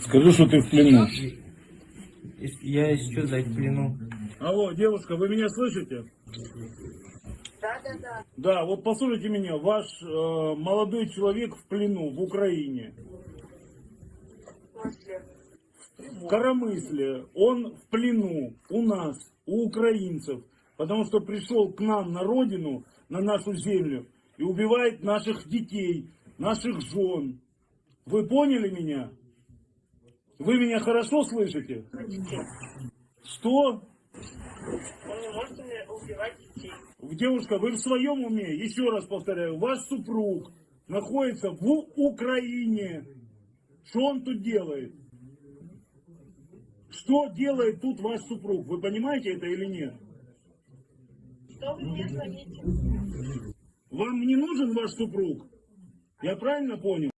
Скажи, что ты в плену. Я сейчас дать в плену. Алло, девушка, вы меня слышите? Да, да, да. Да, вот послушайте меня, ваш э, молодой человек в плену в Украине, в Коромысле, он в плену у нас, у украинцев, потому что пришел к нам на родину, на нашу землю и убивает наших детей, наших жен. Вы поняли меня? Вы меня хорошо слышите? Что? Он не может убивать детей. Девушка, вы в своем уме? Еще раз повторяю, ваш супруг находится в Украине. Что он тут делает? Что делает тут ваш супруг? Вы понимаете это или нет? Что вы мне звоните? Вам не нужен ваш супруг? Я правильно понял?